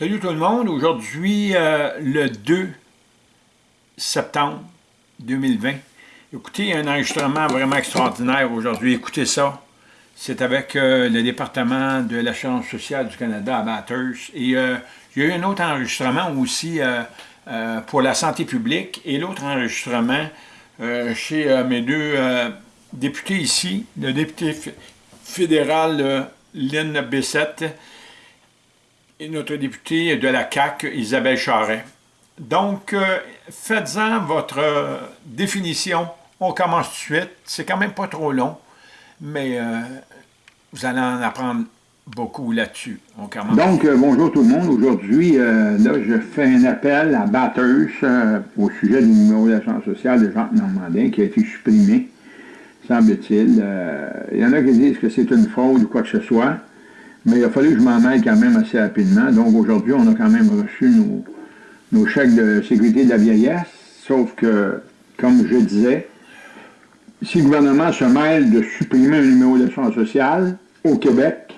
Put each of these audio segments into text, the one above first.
Salut tout le monde, aujourd'hui euh, le 2 septembre 2020. Écoutez, un enregistrement vraiment extraordinaire aujourd'hui, écoutez ça. C'est avec euh, le département de l'assurance sociale du Canada à Bathurst. Et euh, il y a eu un autre enregistrement aussi pour la santé publique et l'autre enregistrement chez mes deux députés ici, le député fédéral Lynn Bessette notre députée de la CAQ, Isabelle Charret. Donc, euh, faites-en votre euh, définition. On commence tout de suite. C'est quand même pas trop long, mais euh, vous allez en apprendre beaucoup là-dessus. Donc, bonjour tout le monde. Aujourd'hui, là, je fais un appel à Bathurst au sujet du numéro d'assurance sociale de Jean Normandin qui a été supprimé, semble-t-il. Il y en a qui disent que c'est une fraude ou quoi que ce soit. Mais il a fallu que je m'en aille quand même assez rapidement. Donc aujourd'hui, on a quand même reçu nos, chèques de sécurité de la vieillesse. Sauf que, comme je disais, si le gouvernement se mêle de supprimer un numéro d'assurance sociale au Québec,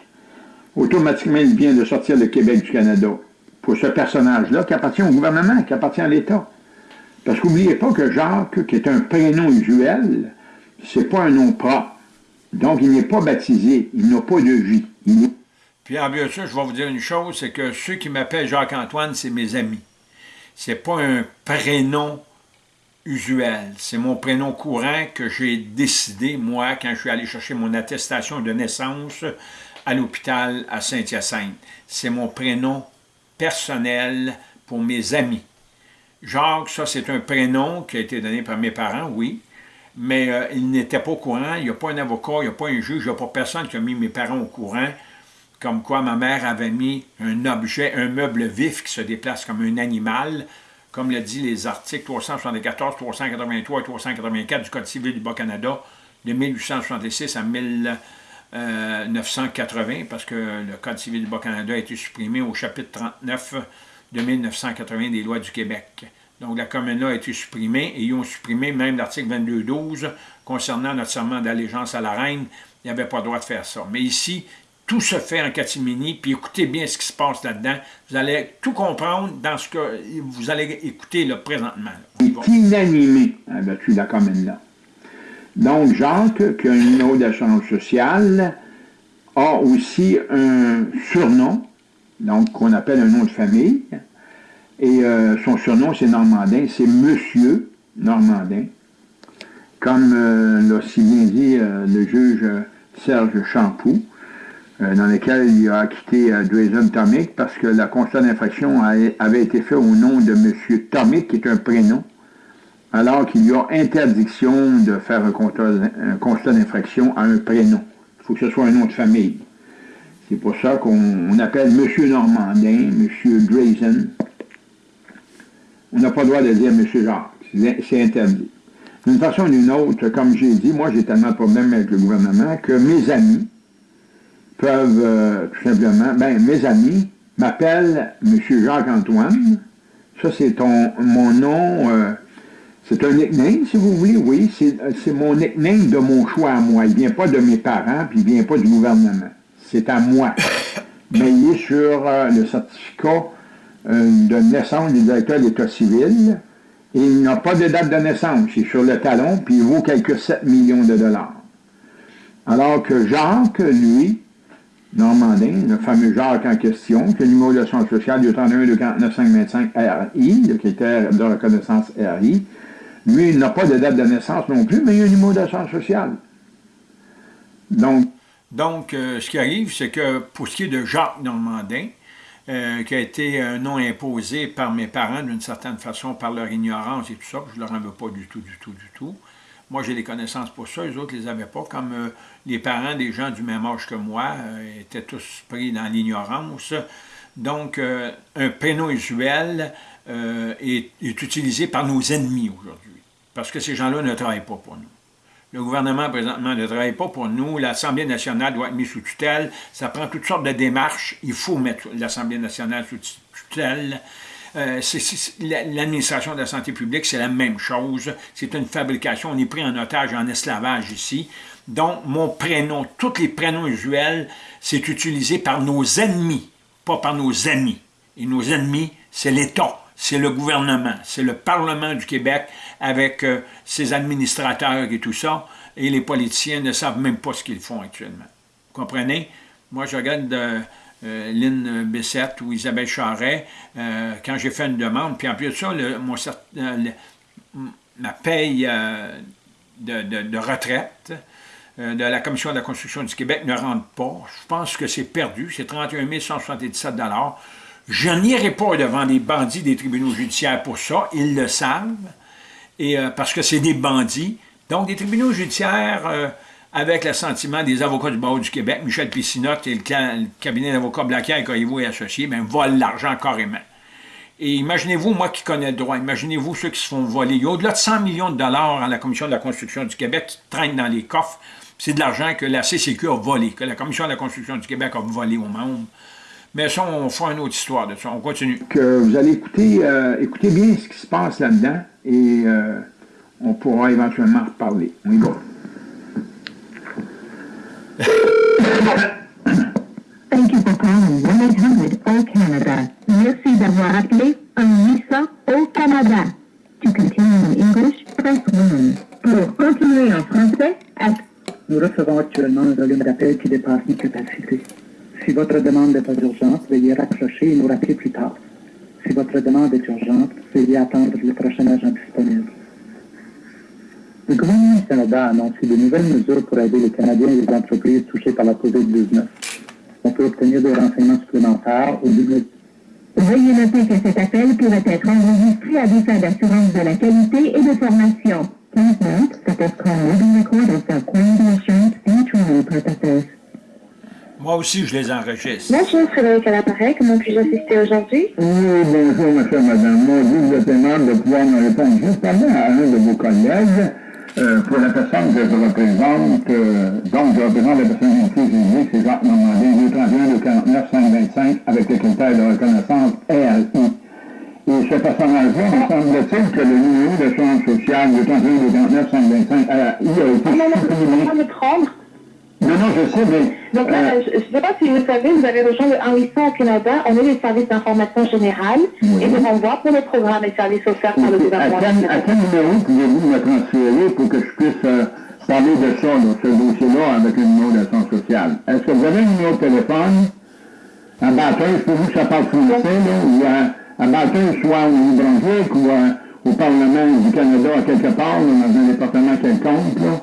automatiquement, il vient de sortir le Québec du Canada pour ce personnage-là qui appartient au gouvernement, qui appartient à l'État. Parce qu'oubliez pas que Jacques, qui est un prénom usuel, c'est pas un nom propre. Donc, il n'est pas baptisé, il n'a pas de vie. En bien sûr, je vais vous dire une chose, c'est que ceux qui m'appellent Jacques-Antoine, c'est mes amis. C'est pas un prénom usuel. C'est mon prénom courant que j'ai décidé, moi, quand je suis allé chercher mon attestation de naissance à l'hôpital à Saint-Hyacinthe. C'est mon prénom personnel pour mes amis. Jacques, ça, c'est un prénom qui a été donné par mes parents, oui, mais euh, il n'était pas au courant, il n'y a pas un avocat, il n'y a pas un juge, il n'y a pas personne qui a mis mes parents au courant comme quoi ma mère avait mis un objet, un meuble vif qui se déplace comme un animal, comme le dit les articles 374, 383 et 384 du Code civil du Bas-Canada de 1866 à 1980, parce que le Code civil du Bas-Canada a été supprimé au chapitre 39 de 1980 des lois du Québec. Donc la commune-là a été supprimée, et ils ont supprimé même l'article 22.12 concernant notre serment d'allégeance à la reine, il n'y avait pas le droit de faire ça. Mais ici, tout se fait en catimini, puis écoutez bien ce qui se passe là-dedans. Vous allez tout comprendre dans ce que vous allez écouter là, présentement. Il est inanimé avec la commune-là. Donc, Jacques, qui a un numéro d'assurance sociale, a aussi un surnom, donc qu'on appelle un nom de famille, et euh, son surnom, c'est Normandin, c'est Monsieur Normandin, comme euh, l'a si bien dit euh, le juge Serge Champoux. Euh, dans lequel il a acquitté euh, Drazen Tomic parce que la constat d'infraction avait été fait au nom de M. Tomic, qui est un prénom, alors qu'il y a interdiction de faire un constat, d'infraction à un prénom. Il faut que ce soit un nom de famille. C'est pour ça qu'on appelle M. Normandin, M. Drazen. On n'a pas le droit de dire M. Jacques. C'est interdit. D'une façon ou d'une autre, comme j'ai dit, moi j'ai tellement de problèmes avec le gouvernement que mes amis, peuvent euh, tout simplement, ben, mes amis m'appellent M. Jacques-Antoine. Ça, c'est mon nom, euh, c'est un nickname, si vous voulez, oui, c'est mon nickname de mon choix à moi. Il ne vient pas de mes parents, puis il ne vient pas du gouvernement. C'est à moi. Mais il est sur euh, le certificat de naissance du directeur de l'État civil, et il n'a pas de date de naissance. C'est sur le talon, puis il vaut quelques 7 millions de dollars. Alors que Jacques, lui, Normandin, le fameux Jacques en question, qui est le numéro de son social du 31 de 49 RI, le critère de reconnaissance RI. Lui, il n'a pas de date de naissance non plus, mais il a un numéro d'assurance sociale. Donc, Donc euh, ce qui arrive, c'est que pour ce qui est de Jacques Normandin, euh, qui a été un nom imposé par mes parents d'une certaine façon, par leur ignorance et tout ça, je ne leur en veux pas du tout, du tout, du tout. Moi, j'ai des connaissances pour ça, les autres ne les avaient pas. Comme euh, les parents des gens du même âge que moi euh, étaient tous pris dans l'ignorance. Donc, euh, un prénom usuel est, utilisé par nos ennemis aujourd'hui. Parce que ces gens-là ne travaillent pas pour nous. Le gouvernement, présentement, ne travaille pas pour nous. L'Assemblée nationale doit être mise sous tutelle. Ça prend toutes sortes de démarches. Il faut mettre l'Assemblée nationale sous tutelle. Euh, l'administration de la santé publique, c'est la même chose. C'est une fabrication. On est pris en otage, en esclavage ici. Donc, mon prénom, tous les prénoms usuels, c'est utilisé par nos ennemis, pas par nos amis. Et nos ennemis, c'est l'État, c'est le gouvernement, c'est le Parlement du Québec avec euh, ses administrateurs et tout ça. Et les politiciens ne savent même pas ce qu'ils font actuellement. Vous comprenez? Moi, je regarde... Euh, euh, Lynn euh, Bessette ou Isabelle Charret, euh, quand j'ai fait une demande, puis en plus de ça, euh, ma paye de, retraite de la Commission de la construction du Québec ne rentre pas. Je pense que c'est perdu, c'est 31 177 Je n'irai pas devant les bandits des tribunaux judiciaires pour ça, ils le savent, et, parce que c'est des bandits. Donc, des tribunaux judiciaires avec l'assentiment des avocats du barreau du Québec, Michel Pissinotte, qui est le, cabinet d'avocats Blaquier, Coyevo et Associés, ben, vole l'argent carrément. Et imaginez-vous, moi qui connais le droit, imaginez-vous ceux qui se font voler. Il y a au-delà de 100 millions de dollars à la Commission de la construction du Québec qui traîne dans les coffres. C'est de l'argent que la CCQ a volé, que la Commission de la construction du Québec a volé au monde. Mais ça, on fera une autre histoire de ça. On continue. Que vous allez écouter, euh, bien ce qui se passe là-dedans et euh, on pourra éventuellement reparler. On y va. Thank you for calling 1-800-O-Canada. Merci d'avoir appelé 1-800-O-Canada. To continue in English, press 1. Pour continuer en français, Nous recevons actuellement un volume d'appel qui dépasse nos capacités. Si votre demande n'est pas urgente, veuillez raccrocher et nous rappeler plus tard. Si votre demande est urgente, veuillez attendre le prochain agent disponible. Le gouvernement du Canada a annoncé de nouvelles mesures pour aider les Canadiens et les entreprises touchées par la COVID-19. On peut obtenir des renseignements supplémentaires au double. Veuillez noter que cet appel pourrait être enregistré à des fins d'assurance de la qualité et de formation. Please note that this call will be recorded for quality assurance and training. Moi aussi, je les enregistre. Bonjour, Frédéric à l'appareil. Comment puis-je assister aujourd'hui? Oui, bonjour, monsieur, madame. Moi, vous êtes de pouvoir me répondre juste avant à un de vos collègues. Euh, pour la personne que je représente, euh, donc je représente la personne inclusive, c'est Jacques Normandin, 231, 249, 525, avec les critères de reconnaissance RI. Et ce personnage-là, me semble-t-il que le numéro de chambre sociale 231, 249, 525 RI a été supprimé. Non, non, je sais, mais... Donc là, euh, je ne sais pas si vous savez, vous avez rejoint le 1-800 au Canada, on est les services d'information générale et de renvoi pour les programmes et services offerts par le gouvernement. À quel, à quel numéro pouvez-vous me transférer pour que je puisse euh, parler de ça, de ce dossier-là, avec le numéro d'assurance sociale? Est-ce que vous avez un numéro de téléphone? À Baton, je peux vous que ça parle français, là, ou euh, à, à Baton, soit au Nouveau-Brunswick ou au Parlement du Canada, à quelque part, dans un département quelconque, là.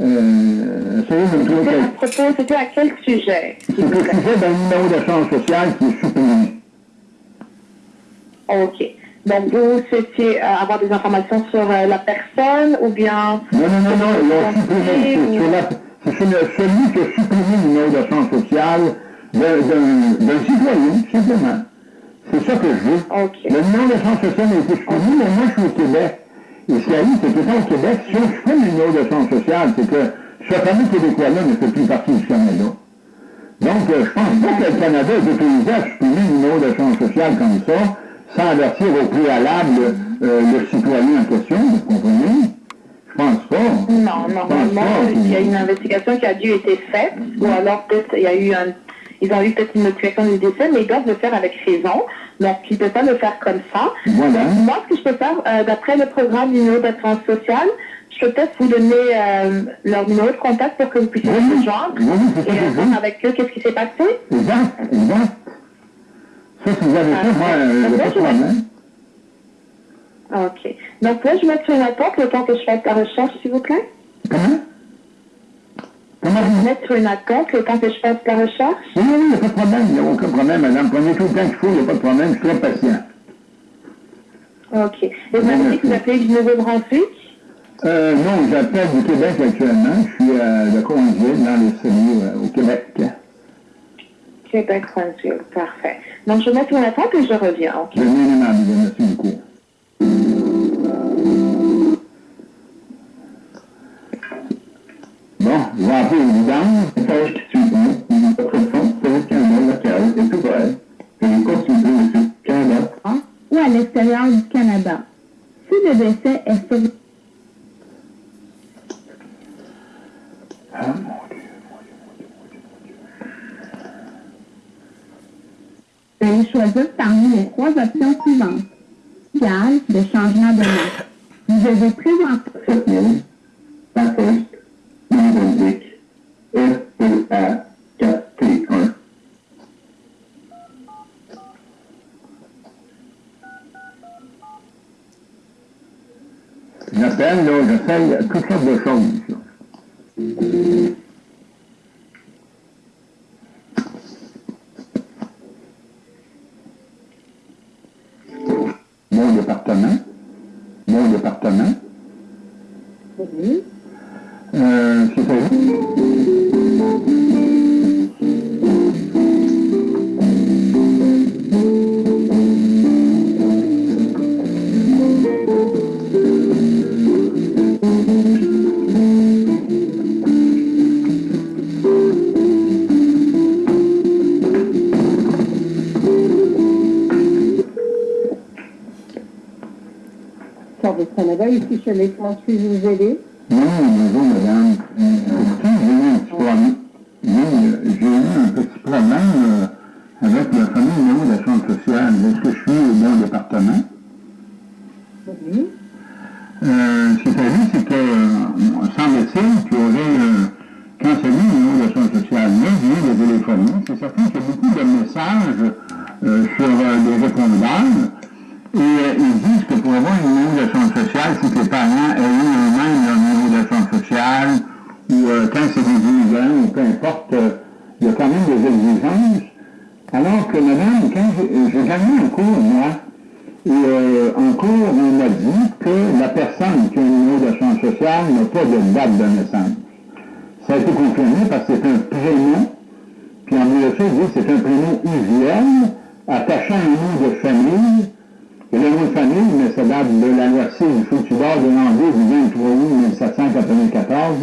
Euh, c'est une. À propos, c'était à quel sujet C'était ben, le sujet d'un numéro de change social qui est supprimé. OK. Donc, vous souhaitiez euh, avoir des informations sur euh, la personne ou bien... Non, non, non, non, C'est celui qui a supprimé le numéro de change social d'un citoyen, simplement. C'est ça que je veux. Okay. Le numéro de change social a été supprimé, mais moi, je suis au Québec. Italie, c'est tout ça au Québec. Si je fais une innovation sociale, c'est que ce fameux Québécois-là ne fait plus partie du Canada. Donc, euh, je pense pas que le Canada est autorisé à supprimer une innovation sociale comme ça, sans avertir au préalable euh, le citoyen en question, vous comprenez? Je pense pas. Non, normalement, il y a une investigation qui a dû être faite, ou alors peut-être il y a eu un... Ils ont eu peut-être une notification du décès, mais ils doivent le faire avec raison. Donc, tu ne peux pas le faire comme ça. Voilà. Moi, ce que je peux faire, euh, d'après le programme du numéro d'assurance sociale, je peux peut-être vous donner euh, leur numéro de contact pour que vous puissiez oui, vous joindre et euh, voir avec eux qu'est-ce qui s'est passé? Eh exact. Eh ça, vous avez ah, moi, le. Euh, ok. Donc là, je vais mettre une attente le temps que je fasse la recherche, s'il vous plaît. Mettre une attente le temps que je fasse la recherche? Oui, oui, il n'y a pas de problème, il n'y a aucun problème, madame. Prenez tout le temps qu'il faut, il n'y a pas de problème, je suis très patient. OK. Et vous m'avez dit que vous appelez du Nouveau-Brunswick? Euh, non, j'appelle du Québec actuellement. Je suis à la Conduite, dans le semi euh, au Québec. Québec, Conduite, parfait. Donc, je vais mettre mon attente et je reviens, OK? Bien, bien, bien, merci beaucoup. Et Canada ah, ou à l'extérieur du Canada. Si le décès est survenu, Veuillez choisir parmi les trois options suivantes. Gale de changement de marque. Vous devez présenter... Cette Puis-je vous aider? Non, bonjour madame. J'ai eu un petit problème. Oui, j'ai eu un petit problème euh, avec le fameux numéro d'assurance sociale. Est-ce que je suis au bon département? Oui. Euh, ce qui arrivé, c'est que, euh, semble-t-il, qu'il y aurait euh, cancellé le numéro d'assurance sociale. Là, je viens de téléphoner. C'est certain qu'il y a beaucoup de messages euh, sur des répondeurs. Et euh, ils disent que pour avoir un numéro d'assurance sociale, que les parents aient eu eux-mêmes leur numéro d'assurance sociale, ou euh, quand c'est des immigrants, ou peu importe, euh, il y a quand même des exigences. Alors que, madame, quand j'ai gagné un cours, moi, et euh, en cours, on m'a dit que la personne qui a un numéro d'assurance sociale n'a pas de date de naissance. Ça a été confirmé parce que c'est un prénom, puis en USA, ils disent que c'est un prénom usuel, attachant un nom de famille, le de famille, mais ça date de la loi 6 du Foutubar de l'Anglais du 23 août 1794.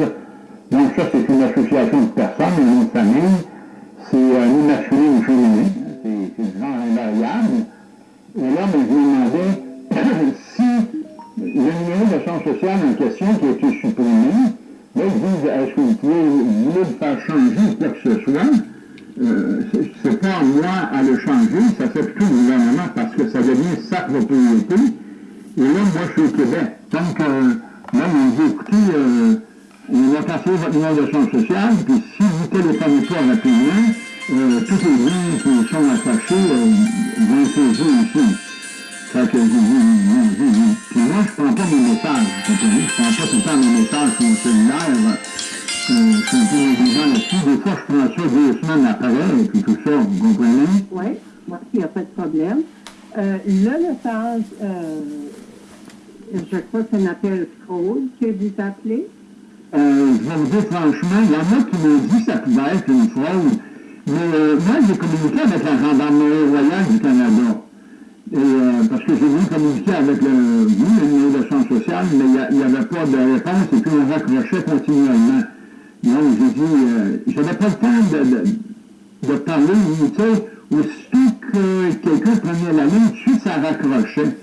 Donc ça, c'est une association de personnes, le nom de famille. C'est un nom masculin ou féminin. C'est du genre invariable. Et là, ben, je me demandais si le numéro d'assurance sociale en question qui a été supprimé, là, ils disent, est-ce que vous pouvez vous voulez le faire changer quoi que ce soit? Euh, pas moi à le changer, ça fait plutôt le gouvernement parce que ça devient sa propriété. Et là, moi, je suis au Québec. Donc, euh, là, on dit, écoutez, euh, on va passer votre d'assurance sociale, puis si vous téléphonez pas rapidement, euh, tous les biens qui sont attachés euh, vont être saisis ici. Fait que puis moi, je prends pas mes messages? Je prends pas tout le temps mes messages sur mon cellulaire. Suis un peu négligent là-dessus. Des fois, je prends ça deux semaines après, et puis tout ça, vous comprenez? Oui, moi, il n'y a pas de problème. Euh, le message, euh, je crois que c'est un appel fraude que vous appelez. Euh, je vais vous dire franchement, il y en a qui m'ont dit que ça pouvait être une fraude. Mais moi, j'ai communiqué avec la Gendarmerie royale du Canada. Parce que j'ai voulu communiquer avec le, oui, le numéro d'assurance sociale, mais il n'y avait pas de réponse et puis on raccrochait continuellement. Donc, j'ai dit, euh, j'avais pas le temps de, de, de parler, tu sais, aussitôt que quelqu'un prenait la ligne, tout de suite, ça raccrochait.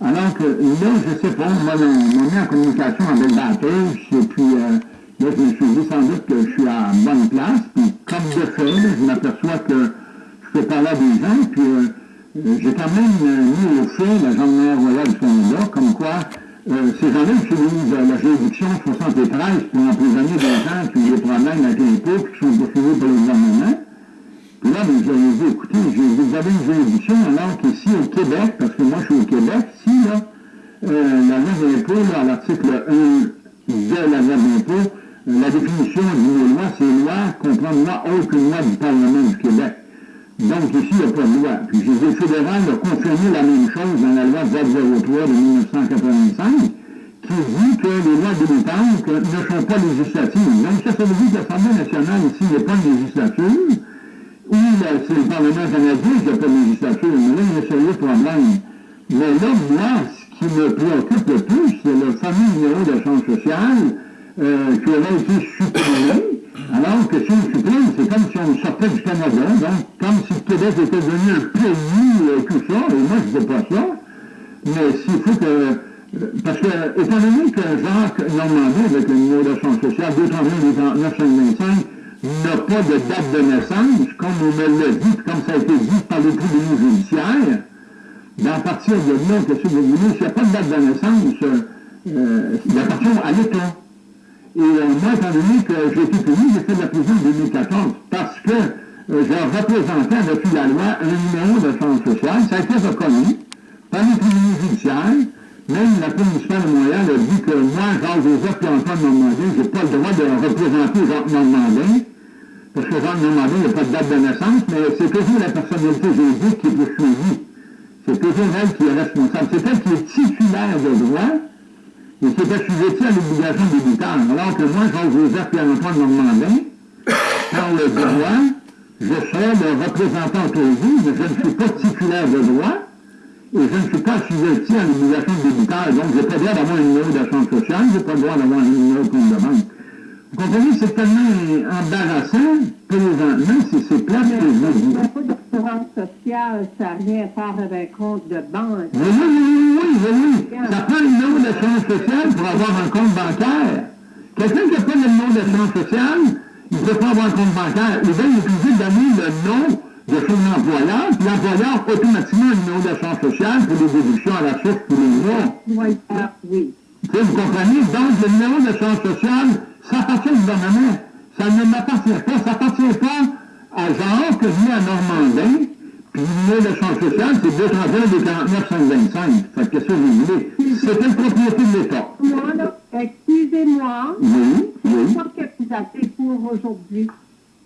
Alors que là, je sais pas, moi, on m'a mis en communication avec la batteuse, et puis euh, là, je me suis dit sans doute que je suis à bonne place, puis comme de fait, je m'aperçois que je peux parler à des gens, puis euh, j'ai quand même euh, mis au fait la gendarmerie royale du Canada, comme quoi euh, ces gens-là utilisent euh, la juridiction 73 pour emprisonner des gens qui ont des problèmes avec l'impôt, qui sont poursuivis par le gouvernement. Puis là, ben, j'avais dit, écoutez, vous avez une juridiction, alors qu'ici au Québec, parce que moi je suis au Québec, si là, euh, la loi d'impôt, à l'article 1 de la loi d'impôt, euh, la définition d'une loi, c'est loi comprend loi autre qu'une loi du Parlement du Québec. Donc ici, il n'y a pas de loi. Puis le fédéral a confirmé la même chose dans la loi 403 de 1985, qui dit que les lois débutantes ne sont pas législatives. Donc ça, ça veut dire que l'Assemblée nationale ici n'est pas une législature, ou c'est le Parlement canadien qui n'a pas de législature, mais là, il y a problème. Mais là, moi, ce qui me préoccupe le plus, c'est le fameux numéro d'assurance sociale euh, qui aurait été supprimé, alors que si on supprime, c'est comme si on sortait du Canada, donc comme si le Québec était devenu un pays, tout ça, et moi, je ne veux pas ça. Mais s'il faut que... euh, Parce que, étant donné que Jacques Normandie, avec le numéro d'assurance sociale 231 925, n'a pas de date de naissance, comme on me l'a dit, comme ça a été dit par les tribunaux judiciaires, à partir de là, que vous voulez, s'il n'y a pas de date de naissance, euh, euh il appartient à l'État. Et moi, étant donné que j'ai été puni, j'ai fait de la prison en 2014 parce que euh, j'ai représenté depuis la loi un numéro de chance sociale. Ça a été reconnu par les tribunaux judiciaires. Même la Cour municipale de Montréal a dit que moi, Jacques-Joseph et Antoine Normandin, je n'ai pas le droit de représenter Jacques Normandin, parce que Jacques Normandin n'a pas de date de naissance, mais c'est toujours la personnalité juridique qui est poursuivie. C'est toujours elle qui est responsable. C'est elle qui est titulaire de droit et assujetti à l'obligation débutante. Alors que moi, Jean-Joseph et Antoine Normandin, par le droit, je serai le représentant pour vous, mais je ne suis pas titulaire de droit et je ne suis pas assujetti à l'obligation débutante. Donc, je n'ai pas le droit d'avoir un numéro d'assurance sociale, je n'ai pas le droit d'avoir un numéro de compte de banque. Vous comprenez, c'est tellement embarrassant présentement, c'est plat que vous dis. L'assurance sociale, ça n'a rien à faire avec un compte de banque. Oui, oui, oui, oui, oui. Ça prend le numéro d'assurance sociale pour avoir un compte bancaire. Quelqu'un qui n'a pas de numéro d'assurance sociale, il ne peut pas avoir un compte bancaire. Il va être obligé de donner le nom de son employeur, puis l'employeur automatiquement un numéro d'assurance sociale pour des déductions à la source tous les mois. Oui, oui. Vous comprenez? Donc, le numéro d'assurance sociale, ça appartient ne m'appartient pas. Ça n'appartient pas à Jean que venu à Normandin. Puis le d'assurance sociale, c'est 231 de 49 525. Fait que vous voulez? C'était propriété de l'État. Moi, là, excusez-moi. Oui, oui. quoi que vous appelez pour aujourd'hui?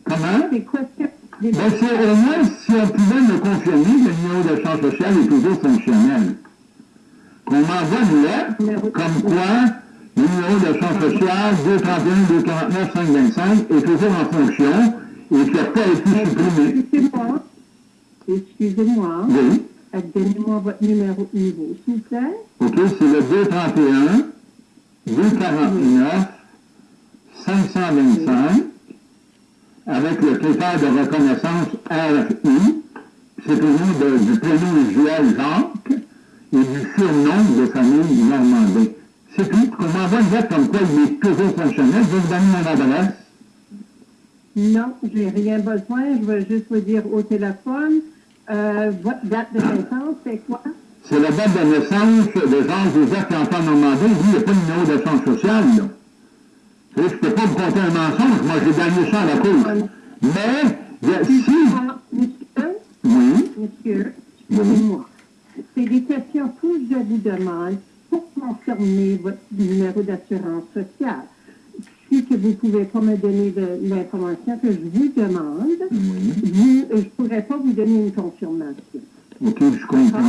Comment? C'est quoi que Ben, c'est au moins si on pouvait me confirmer que le numéro d'assurance sociale est toujours fonctionnel. Qu'on m'envoie une lettre, comme quoi le numéro d'assurance sociale 231 249 525 est toujours en fonction et qui n'a pas été supprimé. Excusez-moi. Excusez-moi. Oui. Donnez-moi votre numéro de niveau, s'il vous plaît. OK, c'est le 231 249 525 avec le critère de reconnaissance RI. C'est au nom de- du prénom usuel Jacques et du surnom de famille Normandin. Je. Non, j'ai rien besoin. Je veux juste vous dire au téléphone, euh, votre date de naissance, c'est quoi? C'est la date de naissance de Jean-Joseph et Antoine Normandin. Lui, il n'y a pas de numéro d'assurance sociale, là. Je ne peux pas vous compter un mensonge. Moi, j'ai gagné ça à la cour. Mais, a- si... Monsieur, Oui, monsieur, excusez-moi. C'est des questions que je vous demande pour confirmer votre numéro d'assurance sociale. Si que vous ne pouvez pas me donner l'information que je vous demande, vous- je ne pourrais pas vous donner une confirmation. OK, je comprends.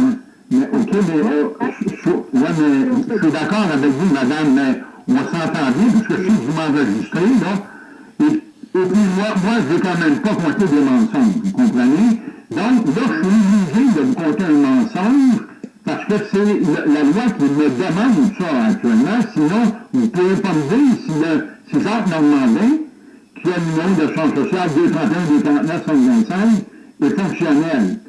Mais, OK, mais, euh, je, je- ouais, mais je suis d'accord avec vous, madame, mais on s'entend bien, parce que si vous m'enregistrez, là, et, et puis moi, moi, je ne vais quand même pas compter des mensonges, vous comprenez? Donc, là, je suis obligé de vous compter un mensonge, parce que c'est la, loi qui me demande ça actuellement, sinon, vous ne pouvez pas me dire si, le, si Jacques Normandin, qui a le numéro de son social 231 249 525, est fonctionnel.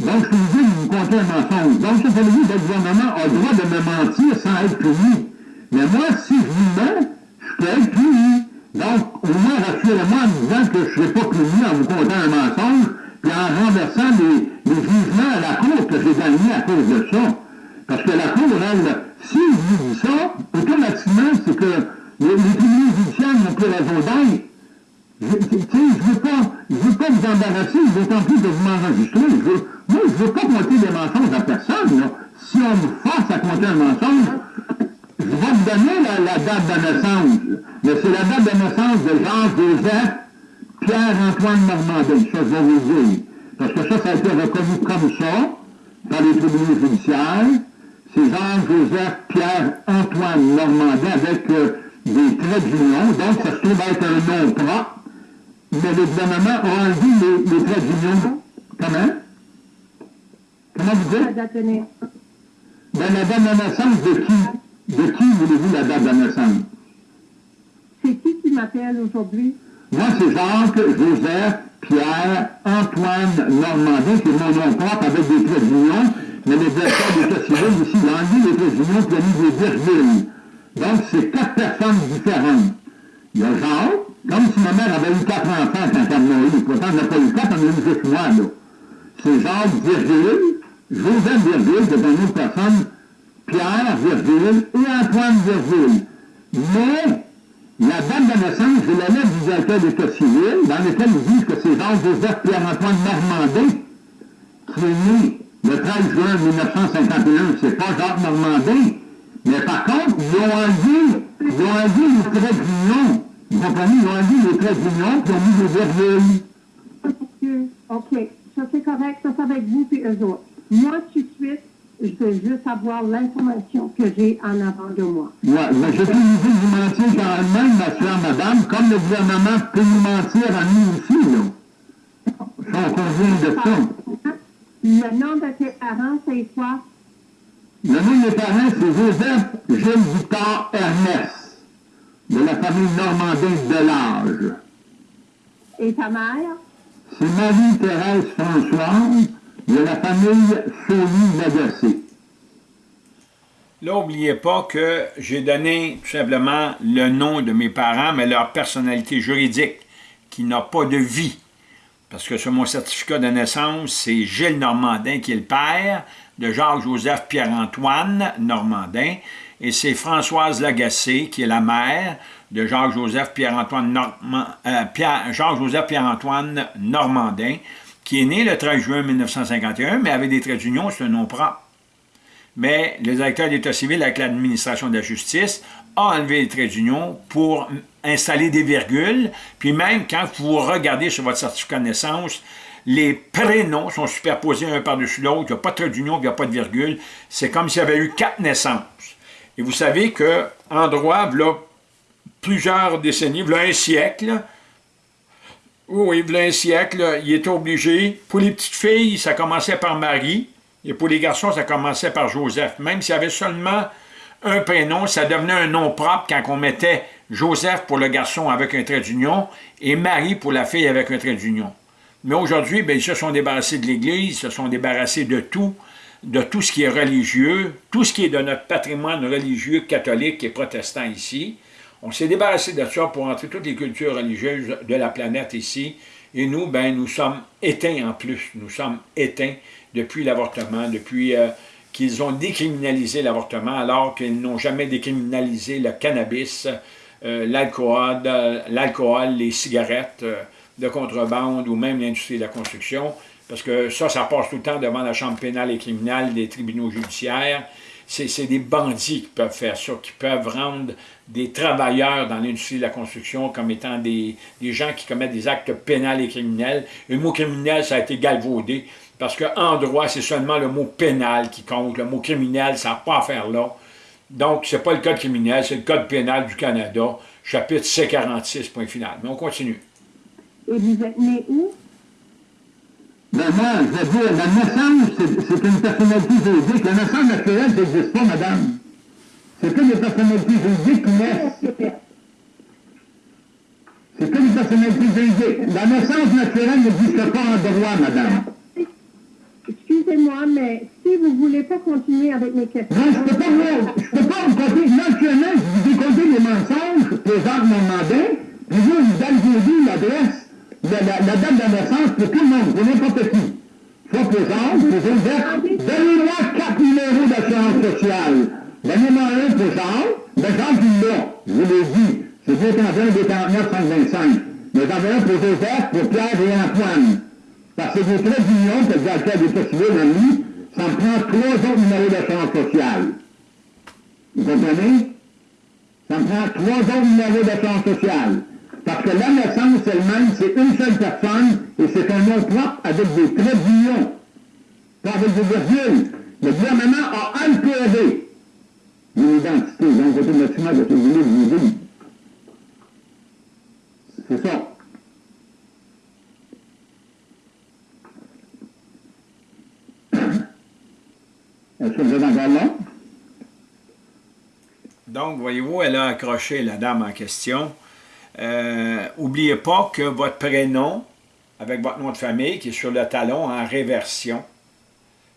Donc, je obligé de vous compter un mensonge. Donc, ça veut dire que le gouvernement a le droit de me mentir sans être puni. Mais moi, si je vous mens, je peux être puni. Donc, au moins, rassurez-moi en disant que je ne serai pas puni en vous comptant un mensonge, puis en renversant les, les jugements à la Cour que j'ai gagnés à cause de ça. Parce que la Cour, elle, si je dis ça, automatiquement, c'est que les, tribunaux judiciaires n'ont plus raison d'être. Je, je veux pas, je veux pas vous embarrasser, d'autant plus que vous m'enregistrez. Je moi, je veux pas compter des mensonges à personne. Si on me force à compter un mensonge, je vais vous donner la, date de naissance. Mais c'est la date de naissance de Jean-Joseph Pierre-Antoine Normandin. Ça, je vais vous le dire. Parce que ça, ça a été reconnu comme ça par les tribunaux judiciaires. C'est Jean-Joseph Pierre-Antoine Normandin avec des traits d'union. Donc, ça se trouve être un nom propre. Mais le gouvernement a enlevé les, les traits d'union. Comment? Comment vous dites? La date de naissance, Ben, la date de naissance de qui? De qui voulez-vous la date de naissance? c'est qui qui m'appelle aujourd'hui? Moi, c'est Jacques, Joseph, Pierre, Antoine Normandin, qui est mon nom propre avec des traits d'union, mais le directeur d'État civil ici, il a enlevé les traits d'union il a mis des virgules. Donc, c'est quatre personnes différentes. il y a Jacques, comme si ma mère avait eu quatre enfants quand elle m'a eu, pourtant elle n'a pas eu quatre, elle en a eu juste moi, là. C'est Jacques, virgule, Joseph, virgule, c'est une autre personne, Pierre, virgule, et Antoine, virgule. Mais, la date de naissance, la lettre du directeur d'État civil, dans lequel ils disent que c'est Jean-Joseph Pierre-Antoine Normandin, qui est né le 13 juin 1951, c'est pas Jacques Normandin, mais par contre, ils ont enlevé, ils ont enlevé les traits d'union. Vous comprenez? Ils ont enlevé les traits d'union, puis ils ont mis des virgules. OK. Ça, c'est correct. Ça, c'est avec vous et eux autres. Moi, tout de suite, je veux juste avoir l'information que j'ai en avant de moi. Oui, mais je peux vous vous mentir quand même, ma chère madame, comme le gouvernement peut nous mentir à nous aussi, là. On convient de ça. Le nom de tes parents, c'est quoi? Le nom de mes parents, c'est Joseph Gilles Victor Ernest, de la famille Normandin de l'âge. Et ta mère? C'est Marie-Thérèse Françoise, de la famille. Là, n'oubliez pas que j'ai donné tout simplement le nom de mes parents, mais leur personnalité juridique, qui n'a pas de vie. Parce que sur mon certificat de naissance, c'est Gilles Normandin qui est le père, de Jacques-Joseph Pierre-Antoine Normandin, et c'est Françoise Lagacé, qui est la mère de Jacques-Joseph Pierre-Antoine euh, Pierre-Antoine Normandin, qui est né le 13 juin 1951, mais avec des traits d'union, c'est un nom propre. Mais le directeur d'État civil avec l'administration de la justice a enlevé les traits d'union pour installer des virgules, puis même quand vous regardez sur votre certificat de naissance, les prénoms sont superposés un par-dessus l'autre, il n'y a pas de trait d'union, il n'y a pas de virgule. C'est comme s'il y avait eu quatre naissances. Et vous savez qu'en droit, là, plusieurs décennies, là, un siècle, oui, il y a un siècle, il était obligé, pour les petites filles, ça commençait par Marie, et pour les garçons, ça commençait par Joseph. Même s'il y avait seulement un prénom, ça devenait un nom propre quand on mettait Joseph pour le garçon avec un trait d'union et Marie pour la fille avec un trait d'union. Mais aujourd'hui, ben, ils se sont débarrassés de l'Église, ils se sont débarrassés de tout, de tout ce qui est religieux, tout ce qui est de notre patrimoine religieux catholique et protestant ici. On s'est débarrassé de ça pour entrer toutes les cultures religieuses de la planète ici. Et nous, ben, nous sommes éteints en plus. Nous sommes éteints depuis l'avortement, depuis euh, qu'ils ont décriminalisé l'avortement, alors qu'ils n'ont jamais décriminalisé le cannabis, euh, l'alcool, les cigarettes. Euh, de contrebande ou même l'industrie de la construction, parce que ça, ça passe tout le temps devant la Chambre pénale et criminelle des tribunaux judiciaires. C'est des bandits qui peuvent faire ça, qui peuvent rendre des travailleurs dans l'industrie de la construction comme étant des, gens qui commettent des actes pénals et criminels. le mot criminel, ça a été galvaudé, parce qu'en droit, c'est seulement le mot pénal qui compte. Le mot criminel, ça n'a pas à faire là. Donc, ce n'est pas le code criminel, c'est le code pénal du Canada, chapitre C46, point final. Mais on continue. Et vous êtes né où? Moi, je veux dire, la naissance, c'est une personnalité juridique. La naissance naturelle, n'existe pas, madame. C'est que des personnalités juridiques qui naissent. C'est que des personnalités juridiques. La naissance naturelle n'existe pas en droit, madame. Excusez-moi, mais si vous ne voulez pas continuer avec mes questions... Non, je ne peux pas, je peux pas vous compter. Naturellement, je vous ai compté les mensonges que Jacques Normandin, puis vous, vous donnez l'adresse la, la, date de naissance pour tout le monde, pour n'importe qui. Soit présente, Joseph, donnez-moi quatre numéros d'assurance sociale. Donnez-moi un pour Jean, mais Jean qui l'a, je vous l'ai dit, c'est 221, 249, 125. Mais j'en un pour Joseph, pour Pierre et Antoine. Parce que des traits d'union que le directeur des civil a mis, ça me prend trois autres numéros d'assurance sociale. Vous comprenez? Ça me prend trois autres numéros d'assurance sociale. Parce que la naissance elle-même, c'est une seule personne et c'est un nom propre avec des traits d'union, pas avec des virgules. Le gouvernement a altéré une identité, donc automatiquement, voulez vous dire. C'est ça. Est-ce que vous êtes encore là? Donc, voyez-vous, elle a accroché la dame en question. N'oubliez euh, pas que votre prénom, avec votre nom de famille, qui est sur le talon en réversion,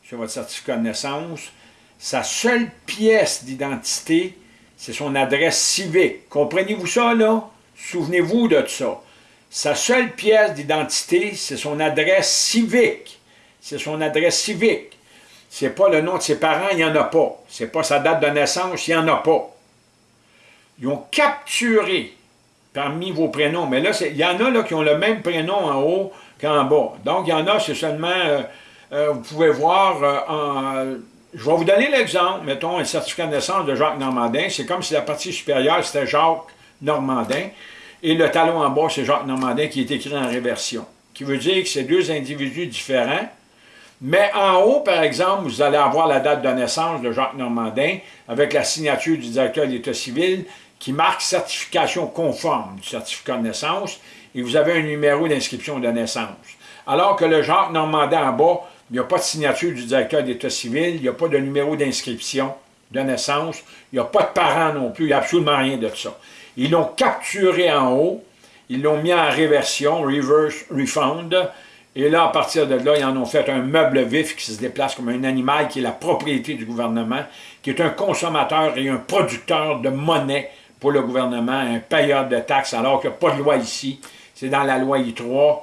sur votre certificat de naissance, sa seule pièce d'identité, c'est son adresse civique. Comprenez-vous ça, là? Souvenez-vous de ça. Sa seule pièce d'identité, c'est son adresse civique. C'est son adresse civique. C'est pas le nom de ses parents, il n'y en a pas. C'est pas sa date de naissance, il n'y en a pas. Ils ont capturé parmi vos prénoms, mais là, il y en a qui ont le même prénom en haut qu'en bas. Donc, il y en a, c'est seulement, euh, euh, vous pouvez voir, euh, je vais vous donner l'exemple, mettons un certificat de naissance de Jacques Normandin, c'est comme si la partie supérieure, c'était Jacques Normandin, et le talon en bas, c'est Jacques Normandin qui est écrit en réversion, qui veut dire que c'est deux individus différents, mais en haut, par exemple, vous allez avoir la date de naissance de Jacques Normandin avec la signature du directeur de l'État civil qui marque certification conforme du certificat de naissance et vous avez un numéro d'inscription de naissance. Alors que le Jacques Normandin en bas, il n'y a pas de signature du directeur de l'État civil, il n'y a pas de numéro d'inscription de naissance, il n'y a pas de parents non plus, il n'y a absolument rien de ça. Ils l'ont capturé en haut, ils l'ont mis en réversion, reverse refund, et là, à partir de là, ils en ont fait un meuble vif qui se déplace comme un animal qui est la propriété du gouvernement, qui est un consommateur et un producteur de monnaie pour le gouvernement, un payeur de taxes, alors qu'il n'y a pas de loi ici. C'est dans la loi I3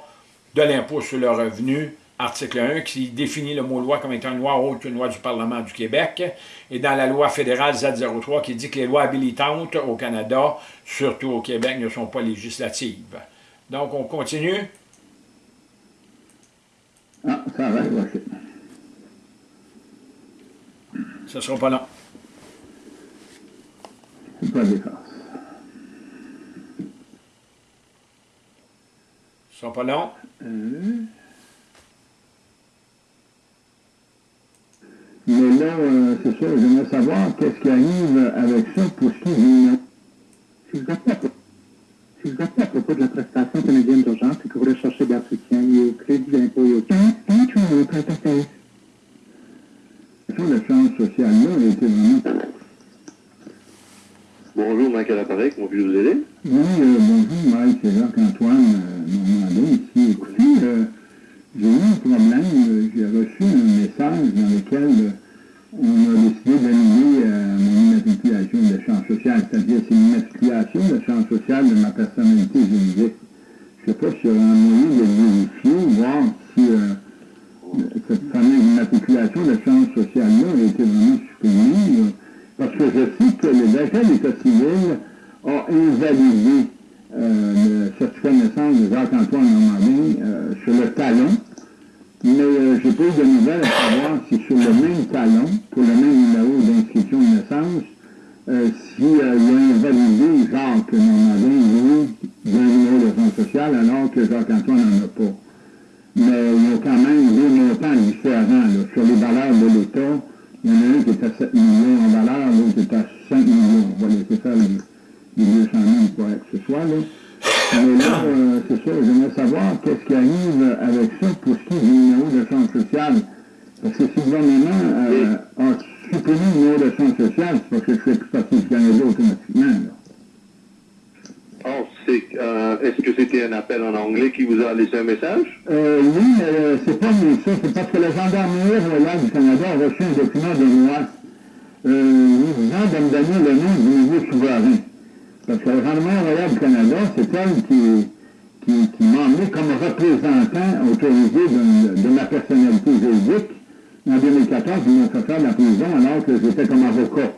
de l'impôt sur le revenu, article 1, qui définit le mot loi comme étant une loi autre qu'une loi du Parlement du Québec, et dans la loi fédérale Z03 qui dit que les lois habilitantes au Canada, surtout au Québec, ne sont pas législatives. Donc, on continue. Ah, ça va, ok. Ça sera pas long. C'est pas pas. Mais là, euh, c'est ça, j'aimerais savoir qu'est-ce qui arrive avec ça pour ce qui est Si vous appelez si vous appelez à propos de la prestation canadienne d'urgence et que vous recherchez des soutien et au crédit d'impôt et au La chance sociale-là a été vraiment... Bonjour, Mike à l'appareil, comment puis-je vous aider? Oui, euh, bonjour, Mike, c'est Jacques-Antoine euh, Écoutez, euh, j'ai eu un problème, euh, j'ai reçu un message dans lequel euh, on a décidé d'annuler mon immatriculation de chance sociale, c'est-à-dire c'est une immatriculation de chance sociale de ma personnalité juridique. Je ne sais pas s'il y aura un moyen de vérifier, voir si cette fameuse immatriculation de chance sociale-là a été vraiment supprimée, parce que je sais que le directeur d'État civil a invalidé euh, le de naissance de Jacques-Antoine Normandin euh, sur le talon, mais euh, j'ai pas eu de nouvelles à savoir si sur le même talon, pour le même numéro d'inscription de naissance, euh, s'il si, euh, a invalidé Jacques Normandin, d'un numéro de fonds social, alors que Jacques-Antoine n'en a pas. Mais il y a quand même deux montants différents. Sur les valeurs de l'État, il y en a un qui est à 7 millions en valeur, l'autre est à 5 millions. On va laisser faire les, les 200 000 pour que ce soit. Là. Mais là, euh, c'est ça, j'aimerais savoir qu'est-ce qui arrive avec ça pour ce qui est du numéro de chance sociale. Parce que si le gouvernement euh, a supprimé le numéro de chance sociale, c'est parce que je fais plus partie du Canada automatiquement. Là. Oh, euh, est-ce que c'était un appel en anglais qui vous a laissé un message? Euh, oui, mais euh, c'est pas mieux ça. C'est parce que la gendarmerie royale du Canada a reçu un document de moi euh, disant de me donner le nom du nouveau souverain. Parce que le Rendement royal du Canada, c'est elle qui, qui, m'a emmené comme représentant autorisé de, ma personnalité juridique. En 2014, ils m'ont fait faire de la prison alors que j'étais comme avocat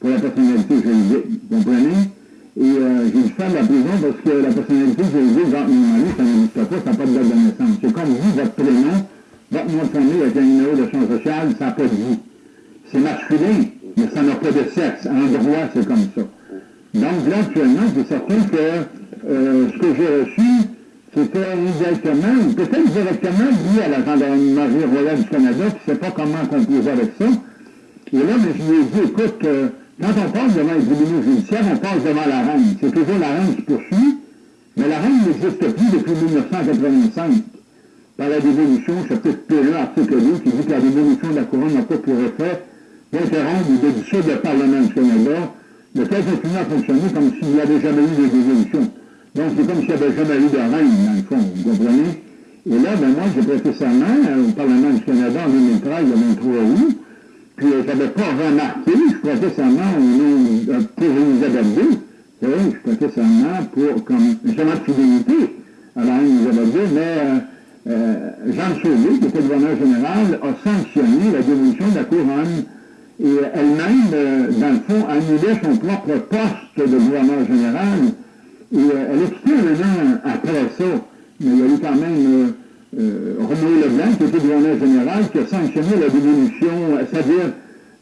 pour la personnalité juridique. Vous comprenez? Et euh, j'ai dû faire de la prison parce que la personnalité juridique, dans mon mari, ça n'existe pas, ça n'a pas de date de naissance. C'est comme vous, votre prénom, votre nom de famille avec un numéro de champ social, ça n'a pas de vie. C'est masculin, mais ça n'a pas de sexe. En droit, c'est comme ça. Donc là, actuellement, c'est certain que euh, ce que j'ai reçu, c'était indirectement, ou peut-être directement lié à la gendarmerie royale du Canada, qui ne sait pas comment composer avec ça. Et là, mais je lui ai dit, écoute, euh, quand on passe devant les tribunaux judiciaires, on passe devant la reine. C'est toujours la reine qui poursuit, mais la reine n'existe plus depuis 1985 par la dévolution, chapitre P1, article 2, qui dit que la dévolution de la couronne n'a pas pour effet d'interrompre ou de dissoudre le Parlement du Canada le fait continue à fonctionner comme s'il n'y avait jamais eu de dévolution. Donc, c'est comme s'il n'y avait jamais eu de reine, dans le fond, vous comprenez? Et là, ben moi, j'ai prêté serment au Parlement du Canada en 2013, le 23 août, puis euh, je n'avais pas remarqué, je prêtais serment au nom, euh, pour Elisabeth II, je prêtais seulement pour, comme, justement de fidélité à la reine Isabelle mais euh, euh, Jean Sauvé, qui était gouverneur général, a sanctionné la dévolution de la couronne et elle-même, euh, dans le fond, annulait son propre poste de gouverneur général. Et euh, elle expliquait maintenant après ça, mais il y a eu quand même euh, euh Roméo Leblanc, qui était gouverneur général, qui a sanctionné la dévolution, c'est-à-dire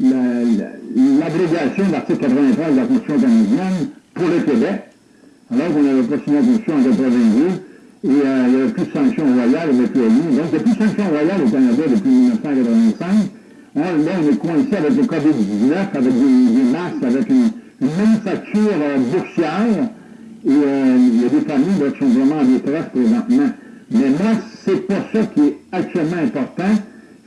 l'abrégation de l'article 83 de la Constitution canadienne pour le Québec, alors qu'on n'avait pas signé la Constitution en 82, et il n'y avait plus de sanctions royales avec le Donc, il n'y a plus de sanctions royales au Canada depuis 1985. On, là, on est coincé avec le COVID-19, avec des, masques, avec une, manufacture euh, boursière, et euh, il y a des familles qui sont vraiment en détresse présentement. Mais moi, c'est pas ça qui est actuellement important,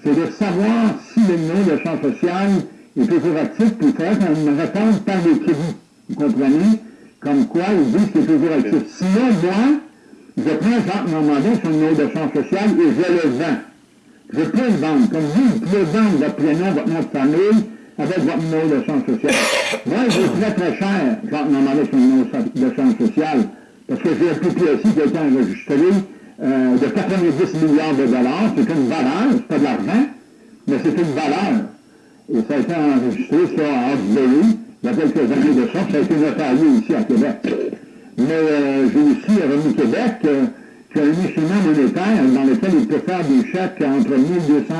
c'est de savoir si le nom de champ social est toujours actif, puis il faudrait qu'on réponde par les crédits. Vous comprenez? Comme quoi, ils disent qu'il est toujours actif. Sinon, moi, je prends Jacques Normandin sur le nom de champ social et je le vends. Je peux le vendre. Comme vous, vous pouvez vendre votre prénom, votre nom de famille avec votre numéro de champ social. Moi, j'ai très très cher Jacques Normandin sur le nom de champ social parce que j'ai un PPSI qui a été enregistré de 90 milliards de dollars. C'est une valeur, c'est pas de l'argent, mais c'est une valeur. Et ça a été enregistré sur Hawkesbury il y a quelques années de ça. Ça a été notarié ici à Québec. Mais euh, j'ai aussi Revenu Québec euh, a un instrument monétaire dans lequel il peut faire des chèques entre 1200,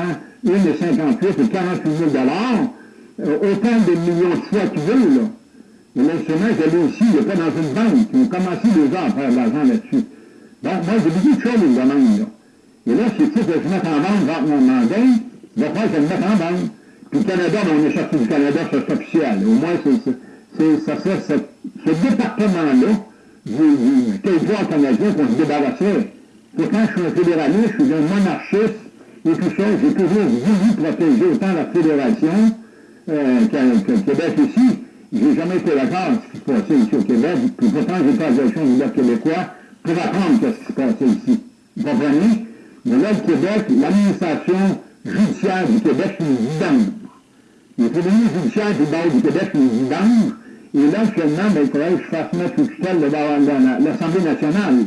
1 et 58 et 48 000 euh, autant de millions de fois qu'il veut. Là. L'instrument, je l'ai aussi, il n'est pas dans une banque. Ils ont commencé déjà à faire de l'argent là-dessus. Donc, moi, j'ai beaucoup de choses à demande. Là. Et là, c'est que je mette en vente dans mon mandat, il va falloir que je le mette en vente. Puis le Canada, ben, on est sorti du Canada, c'est officiel. Au moins, c'est, ça serait ce, ce département-là du, du territoire canadien qu'on se débarrasserait. Pourtant, je suis un fédéraliste, je suis un monarchiste, et tout ça, j'ai toujours voulu protéger autant la fédération euh, que, le Québec ici. J'ai jamais été d'accord avec ce qui se passait ici au Québec, puis pourtant, j'ai pas direction du Québec québécois pour apprendre ce qui se passait ici. Vous comprenez? Mais là, le Québec, l'administration judiciaire du Québec, c'est une vidange. Les tribunaux judiciaires du bord du Québec, c'est une vidange. Et là, actuellement, il faudrait que je fasse mettre sous tutelle l'Assemblée nationale.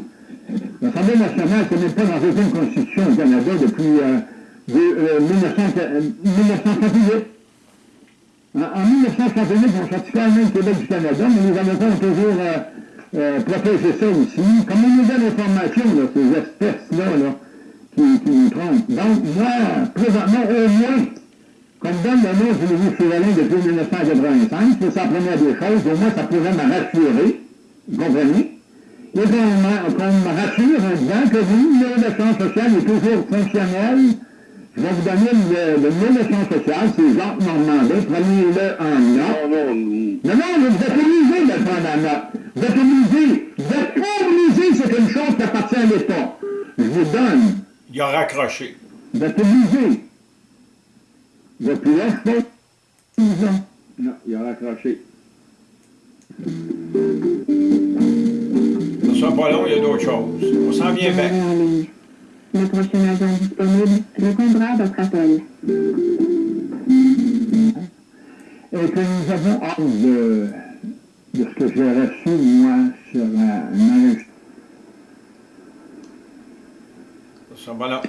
L'Assemblée nationale, c'est même pas dans aucune constitution au Canada depuis euh, de, euh, 1968. En, 1968, on sortit quand même Québec du Canada, mais les avocats ont toujours euh, euh, protégé ça aussi. Comme une nouvelle information, là, ces espèces-là, là, qui, qui nous trompent. Donc, moi, présentement, au moins, comme donne le nom du nouveau souverain depuis 1985, c'est sa première des choses, au moins ça pourrait me rassurer, vous comprenez? Et qu'on me rassure en disant que oui, le champ social est toujours fonctionnel. Je vais vous donner le, le numéro de champ social, c'est Jacques Normandin, prenez-le en note. Non, non, non. Non, non, vous êtes obligé de le prendre en note. Vous êtes obligé. Vous êtes obligé, c'est une chose qui appartient à l'État. Je vous donne. Il a raccroché. Vous êtes obligé. Je fais 10 ans. Non, il a raccroché. Ça sera pas long, il y a d'autres choses. On s'en vient bien. Le prochain agent disponible répondra à votre appel. Et que nous avons hâte de, de ce que j'ai reçu, moi, sur un enregistrement. Ça sera pas long.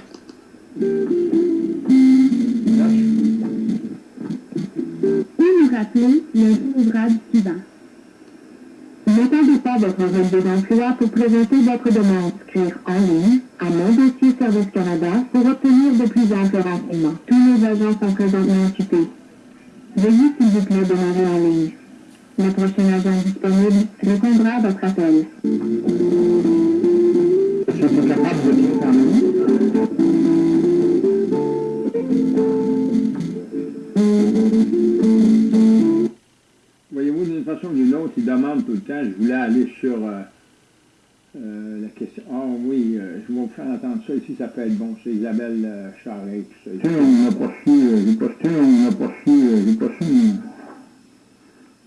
Nous rappeler le ouvrage suivant. N'attendez pas votre relevé d'emploi pour présenter votre demande. Scrire en ligne à Mon Dossier Service Canada pour obtenir de plus amples renseignements. Tous nos agents sont présentement occupés. Veuillez s'il vous plaît demeurer en ligne. Le prochain agent disponible répondra à votre appel. Je capable de d'une façon ou d'une autre, il demande tout le temps, je voulais aller sur euh, euh, la question. Ah oui, euh, je vais vous faire entendre ça ici, ça peut être bon, c'est Isabelle Charret, tout ça. on pas su, j'ai su, on pas su, j'ai su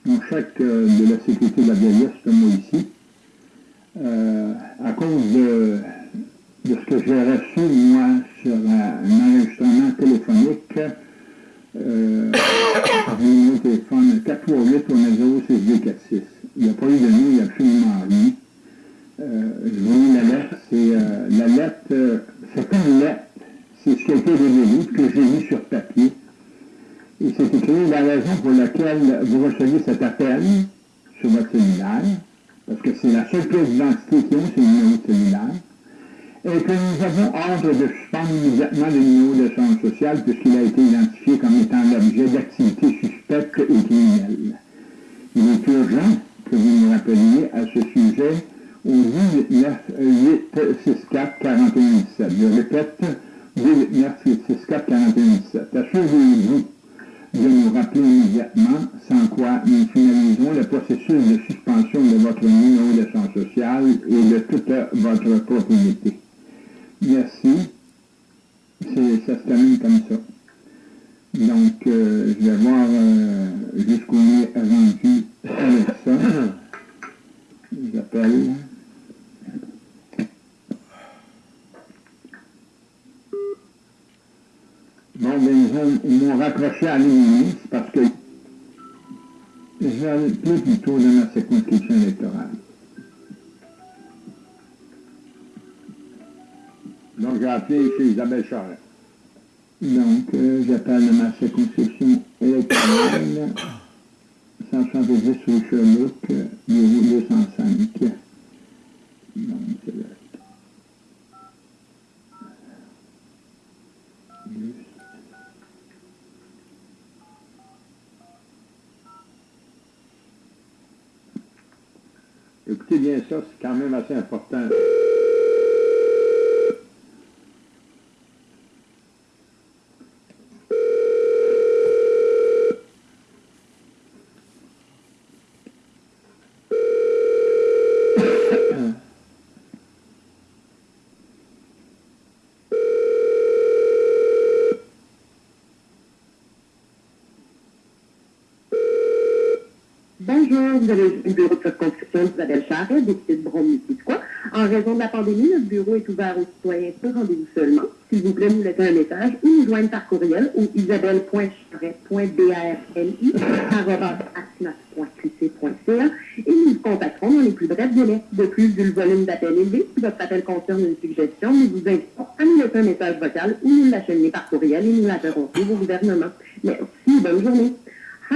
mon, chèque de la sécurité de la vieillesse, moi ici. à cause de, de ce que j'ai reçu, moi, sur un enregistrement téléphonique, euh, numéro de téléphone 438 on a 06 46 Il n'y a pas eu de nom, il n'y a absolument rien. Euh, je vous lis la lettre. C'est euh, la lettre, euh, c'est une lettre, c'est ce qui a été révélé, que j'ai mis sur papier. Et c'est écrit la raison pour laquelle vous recevez cet appel sur votre cellulaire, parce que c'est la seule pièce d'identité qu'ils ont, c'est le numéro de cellulaire, et que nous avons ordre de suspendre immédiatement le numéro de d'assurance sociale puisqu'il a été identifié comme étant l'objet d'activités suspectes et criminelles. Il est urgent que vous nous rappeliez à ce sujet au 8 864 4117. Je répète, 8 864 4117. Assurez-vous de nous rappeler immédiatement, sans quoi nous finalisons le processus de suspension de votre numéro d'assurance sociale et de toute votre propriété. Merci. Ça se termine comme ça. Donc, euh, je vais voir euh, jusqu'où on est rendu avec ça. J'appelle. Bon, ben, ils m'ont raccroché à l'ennemi, parce que je vais aller plus plutôt de ma circonscription électorale. Donc, j'ai appelé chez Isabelle Charret. Donc, euh, j'appelle ma circonscription électorale 170 rue Sherlock, numéro 205. Donc, c'est là. Écoutez bien ça, c'est quand même assez important. vous avez le bureau de circonscription Isabelle Charret, député de brome quoi? En raison de la pandémie, notre bureau est ouvert aux citoyens pour rendez-vous seulement. S'il vous plaît, nous laissez un message ou nous joindre par courriel au isabelle.charret.brm.qc.ca et nous vous contacterons dans les plus brefs délais. De plus, vu le volume d'appels élevé, si votre appel concerne une suggestion, nous vous invitons à nous laisser un message vocal ou nous l'acheminer par courriel et nous l'interrompons au gouvernement. Merci, bonne journée.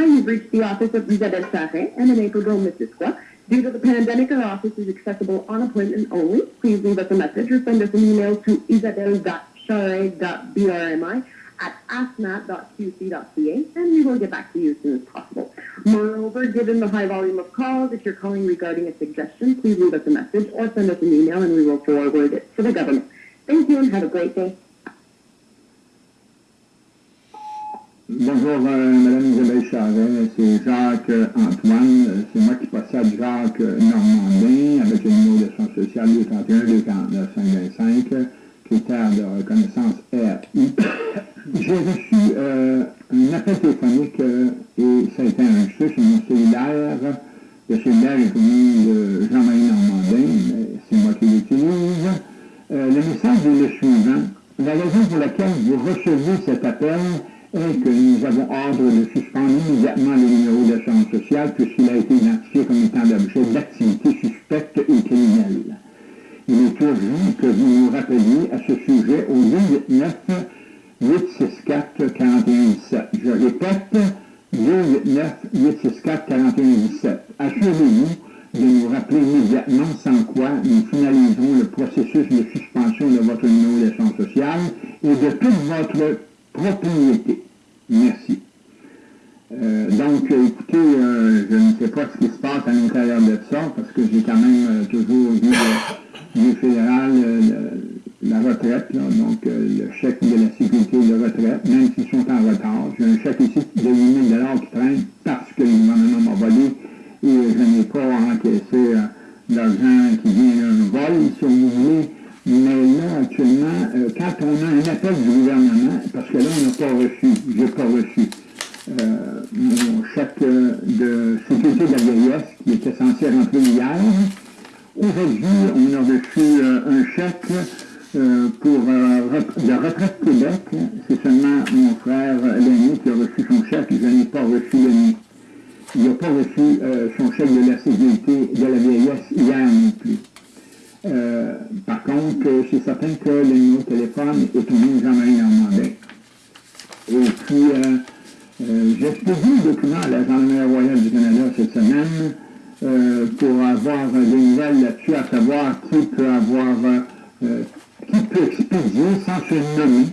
You've reached the office of Isabelle Sarre, eminent Grove, Missisquoi. Due to the pandemic, our office is accessible on appointment only. Please leave us a message or send us an email to isabelle.charre.brmi at asmat.qc.ca, and we will get back to you as soon as possible. Moreover, given the high volume of calls, if you're calling regarding a suggestion, please leave us a message or send us an email, and we will forward it to the government. Thank you, and have a great day. Bonjour, euh, Madame Isabelle Charret, c'est Jacques Antoine, c'est moi qui possède Jacques Normandin avec le numéro de son social 231 249 525, critère de reconnaissance RI. J'ai reçu euh, un appel téléphonique euh, et ça a été enregistré sur mon cellulaire. Le cellulaire est connu de Jean-Marie Normandin, mais c'est moi qui l'utilise. le message est le suivant. La raison pour laquelle vous recevez cet appel que nous avons ordre de suspendre immédiatement le numéro d'assurance sociale puisqu'il a été identifié comme étant l'objet d'activités suspectes et criminelles. Il est urgent que vous nous rappeliez à ce sujet au 289 864 4117. Je répète, 289 864 4117. Assurez-vous de nous rappeler immédiatement sans quoi nous finaliserons le processus de suspension de votre numéro d'assurance sociale et de toute votre propriété. Merci. Euh, donc, écoutez, euh, je ne sais pas ce qui se passe à l'intérieur de ça, parce que j'ai quand même euh, toujours vu le, fédéral la retraite, donc le chèque de la sécurité de retraite, même s'ils sont en retard. J'ai un chèque ici de 8 000 qui traîne parce que le gouvernement m'a volé et je n'ai pas encaissé l'argent qui vient d'un vol, si vous voulez. Mais là, actuellement, euh, quand on a un appel du gouvernement, parce que là, on n'a pas reçu, je n'ai pas reçu euh, mon chèque de sécurité de la vieillesse qui était censé rentrer hier. Aujourd'hui, on a reçu euh, un chèque pour la retraite Québec. C'est seulement mon frère l'aîné qui a reçu son chèque, je n'ai pas reçu le mien. il n'a pas reçu euh, son chèque de la sécurité de la vieillesse hier non plus. Euh, par contre, c'est certain que le numéro de téléphone est au même Jean-Marie Normandin. Et puis, j'ai expédié le document à la Gendarmerie royale du Canada cette semaine pour avoir des nouvelles là-dessus, à savoir qui peut avoir, qui peut expédier sans se nommer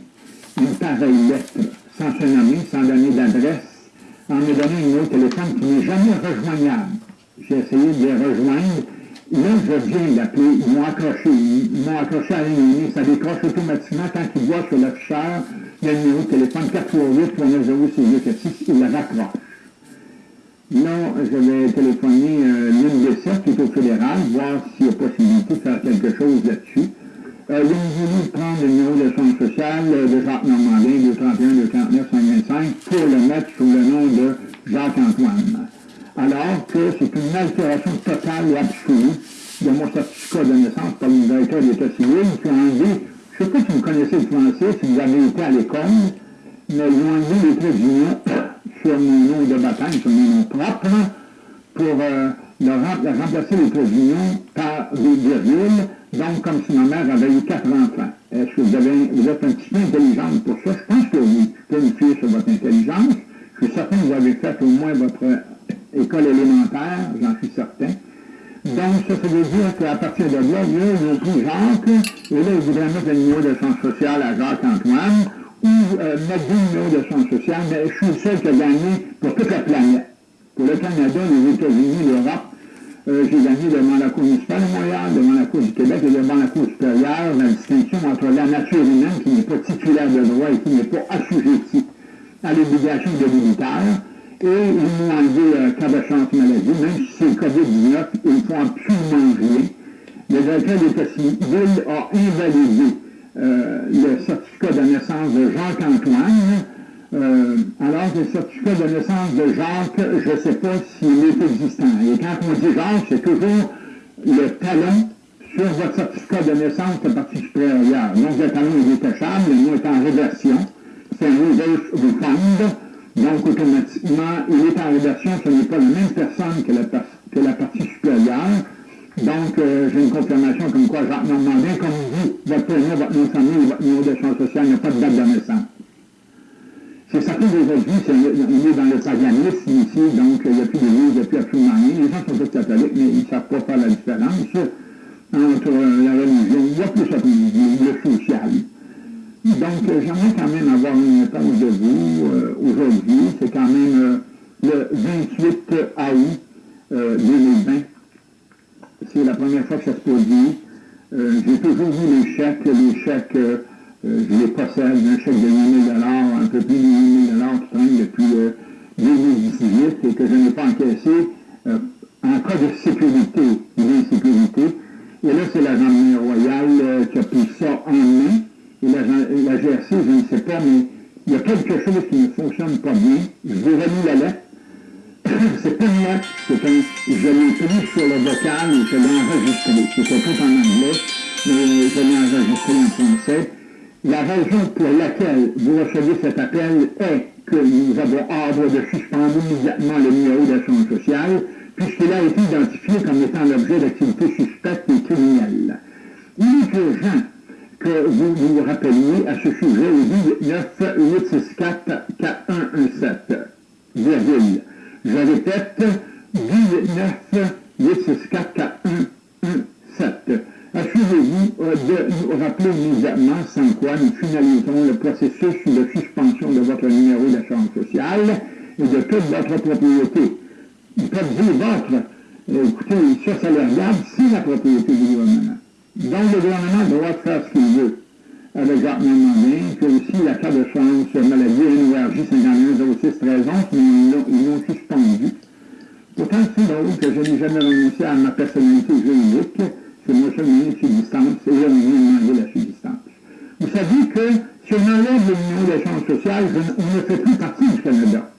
une pareille lettre, sans se nommer, sans donner d'adresse, en me donnant un numéro de téléphone qui n'est jamais rejoignable. J'ai essayé de les rejoindre. Là, je viens d'appeler, ils m'ont accroché, ils m'ont accroché à la ça décroche automatiquement quand ils voient sur l'afficheur le numéro de téléphone 438 390 il le raccroche. Là, je vais téléphoner euh, l'une des sept qui est au fédéral, voir s'il y a possibilité de faire quelque chose là-dessus. Euh, il voulu prendre le numéro de son social euh, de Jacques Normandin, 231 249 125, pour le mettre sous le nom de Jacques-Antoine. Alors que c'est une altération totale et absolue de mon certificat de naissance par le directeur d'État civil qui a enlevé, je ne sais pas si vous connaissez le français, si vous avez été à l'école, mais ils ont enlevé les traits d'union sur mon nom de baptême, sur mon nom propre, pour euh, remplacer les traits d'union par des virgules donc, comme si ma mère avait eu quatre enfants. Est-ce que vous, êtes un petit peu intelligente pour ça? Je pense que oui. Je peux fier sur votre intelligence. Je suis certain que vous avez fait au moins votre école élémentaire, j'en suis certain. Donc, ça, veut dire qu'à partir de là, ils ont pris Jacques, et là, ils voudraient mettre le numéro de chance sociale à Jacques-Antoine, ou euh, mettre deux numéros de chance sociale, mais je suis le seul qui a gagné pour toute la planète. Pour le Canada, les États-Unis, l'Europe, euh, j'ai gagné devant la Cour municipale de Montréal, devant la Cour du Québec et devant la Cour supérieure la distinction entre la nature humaine qui n'est pas titulaire de droit et qui n'est pas assujettie à l'obligation de militaire. Et ils m'ont enlevé euh, cas maladie, même si c'est le COVID-19, ils ne font absolument rien. Le directeur d'État civil a invalidé euh, le certificat de naissance de Jacques-Antoine, euh, alors le certificat de naissance de Jacques, je ne sais pas s'il est existant. Et quand on dit Jacques, c'est toujours le talon sur votre certificat de naissance de partie supérieure. Donc le talon est détachable, le nom est en réversion. C'est un reverse refund. Donc automatiquement, il est en réversion, ce n'est pas la même personne que la, partie supérieure. Donc, euh, j'ai une confirmation comme quoi Jacques Normandin, comme vous, votre prénom, votre nom de famille, votre numéro de champ social n'a pas de date de naissance. C'est certain qu'aujourd'hui, on est dans le paganisme ici, donc il n'y a plus d'église, il n'y a plus absolument rien. Les gens sont tous catholiques, mais ils ne savent pas faire la différence entre la religion, il y a plus le social. Donc, j'aimerais quand même avoir une réponse de vous euh, aujourd'hui. C'est quand même euh, le 28 août 2020. Euh, C'est la première fois que ça se produit. J'ai toujours vu les chèques, les chèques euh, je les possède, un chèque de 8 000 un peu plus de 8 000 qui traîne depuis 2018 euh, et que je n'ai pas encaissé euh, en cas de sécurité d'insécurité. Et là, c'est la gendarmerie royale qui a pris ça en main. Et la, GRC, je ne sais pas, mais il y a quelque chose qui ne fonctionne pas bien. Je remis la lettre. c'est pas une lettre, c'est un... Je l'ai pris sur le vocal et je l'ai enregistré. C'était tout en anglais, mais je l'ai enregistré en français. La raison pour laquelle vous recevez cet appel est que nous avons ordre de suspendre immédiatement le numéro d'assurance sociale, puisqu'il a été identifié comme étant l'objet d'activités suspectes et criminelles. Il est que vous vous rappeliez à ce sujet au 9 864 4117, virgule. Je répète, 9 864 4117. Assurez-vous euh, de nous rappeler immédiatement sans quoi nous finaliserons le processus de suspension de votre numéro d'assurance sociale et de toute votre propriété. Vous peut dire votre, euh, écoutez, ça, ça le regarde, c'est la propriété du gouvernement. Donc, le gouvernement doit faire ce qu'il veut avec Jacques Normandin, puis aussi la carte de chance maladie NORJ 51 06 13 mais ils l'ont suspendu. Pourtant, c'est drôle que je n'ai jamais renoncé à ma personnalité juridique, c'est moi seul moyen de subsistance, et vient demander la subsistance. Vous savez que si on enlève le numéro d'échange social, on ne fait plus partie du Canada.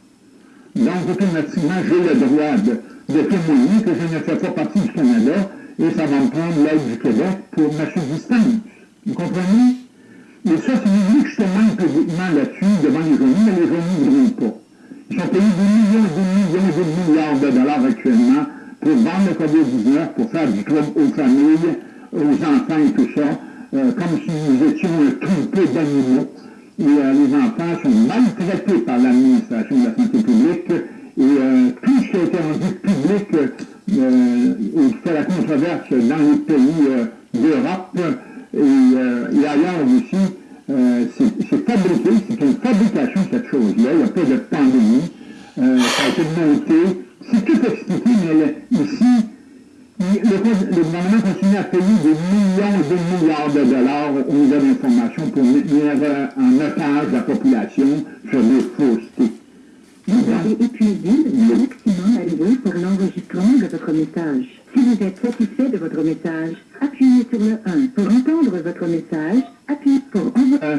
Donc, automatiquement, j'ai le droit de, de, témoigner que je ne fais pas partie du Canada et ça va me prendre l'aide du Québec pour ma subsistance. Vous comprenez? Et ça, vous voulez que publiquement là-dessus devant les journaux, mais les journaux ne pas. Ils sont payé des millions, des millions, des milliards de dollars actuellement pour vendre le COVID-19, pour faire du trouble aux familles, aux enfants et tout ça, euh, comme si nous étions un troupeau d'animaux. Et euh, les enfants sont maltraités par l'administration de la santé publique et euh, tout ce qui a été rendu public qui fait la controverse dans les pays d'Europe. Et, et, ailleurs aussi, c'est fabriqué, c'est une fabrication cette chose-là, il n'y a pas de pandémie, ça a été monté, c'est tout expliqué, mais ici, le, gouvernement continue à payer des millions et des milliards de dollars aux nouvelles d'information pour mettre en otage la population sur des faussetés. Vous avez épuisé le maximum alloué pour l'enregistrement de votre message. Si vous êtes satisfait de votre message, appuyez sur le 1. Pour entendre votre message, appuyez pour envoyer. Euh,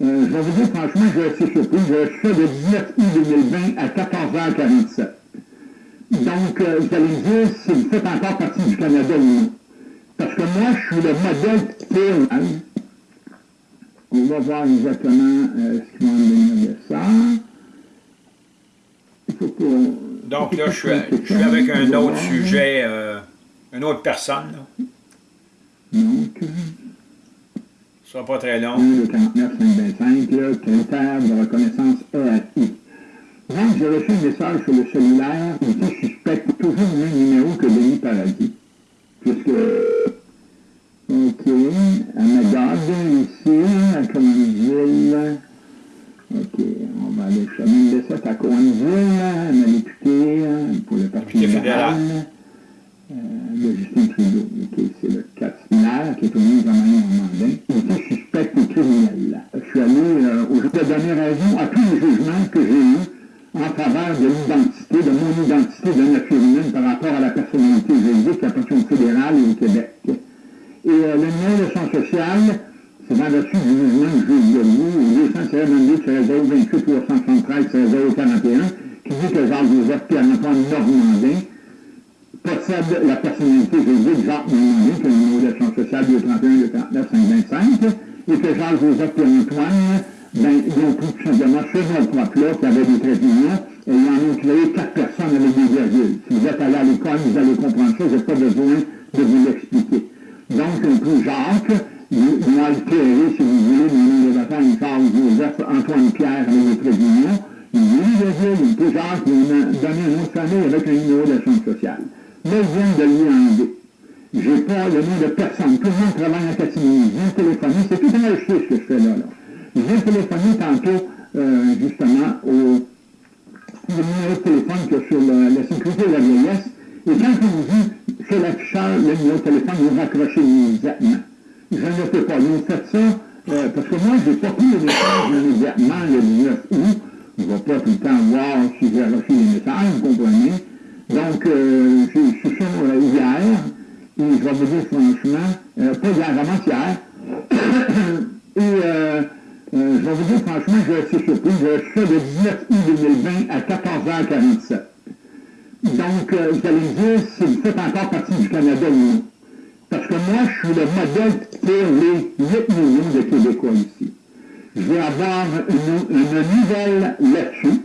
euh, je vais vous dire franchement, je suis assez surpris. Je suis de 19 août 2020 à 14h47. Donc, euh, vous allez me dire si vous faites encore partie du Canada ou non. Parce que moi, je suis le modèle théâtral. On va voir exactement euh, ce qu'ils vont me donner de ça. Donc là, je suis, je avec un autre sujet, euh, une autre personne. Là. Donc, ce sera pas très long. Le 49 525, là, critère de reconnaissance EAI. Donc, j'ai reçu un message sur le cellulaire qui suspecte toujours le même numéro que Denis Paradis. Puisque, OK, à Magog, ici, à Commandeville, OK, chemin de ça à Commandeville, à ma députée pour le Parti fédéral. Euh, de Justin Trudeau. OK, c'est le 4 qui est au ministre de Marion Normandin. Il était suspect ou criminel. Je suis allé, euh, où je donner raison à tous les jugements que j'ai eus en faveur de l'identité, de mon identité de nature humaine par rapport à la personnalité juridique appartient au fédéral et au Québec. Et euh, le numéro de son social, c'est le dessus du jugement du juge de au 222 028 373 041 qui dit que Jacques-Joseph Pierre-Antoine Normandin possède la personnalité juridique Jacques Normandin, qui est le numéro de son social 231 239 525, et que Jacques-Joseph Pierre-Antoine ben, ils ont pris tout simplement ce nom-propre-là qui avait des traits d'union, et ils en ont créé quatre personnes avec des virgules. Si vous êtes allé à l'école, vous allez comprendre ça, je n'ai pas besoin de vous l'expliquer. Donc, un peu Jacques, ont altéré, si vous voulez, mon de bataille, Charles Joseph, Antoine Pierre avec des traits d'union, ils ont mis virgule, un peu Jacques, ont donné un nom de famille avec un numéro d'assurance sociale. Mais ils viennent de lui enlever. J'ai pas le nom de personne. Tout le monde travaille en catimini. Je viens téléphoner. C'est tout un ce que je fais là. là. J'ai téléphoné tantôt, euh, justement, au, numéro de téléphone que sur la sécurité de la vieillesse. Et quand on vous dit sur l'afficheur, le numéro de téléphone, vous raccrochez immédiatement. Je ne peux pas. Vous faites ça euh, parce que moi, je n'ai pas pris les messages immédiatement le 19 août. Je ne vais pas tout le temps voir si j'ai reçu les messages, vous comprenez? Donc, euh, je suis euh, hier, et je vais vous dire franchement, euh, pas hier, vraiment hier, et euh, euh, je vais vous dire franchement, je suis surpris. Je suis de 19 août 2020 à 14h47. Donc, euh, vous allez dire si vous faites encore partie du Canada ou non. Parce que moi, je suis le modèle pour les 8 millions de Québécois ici. Je vais avoir une, une nouvelle là-dessus,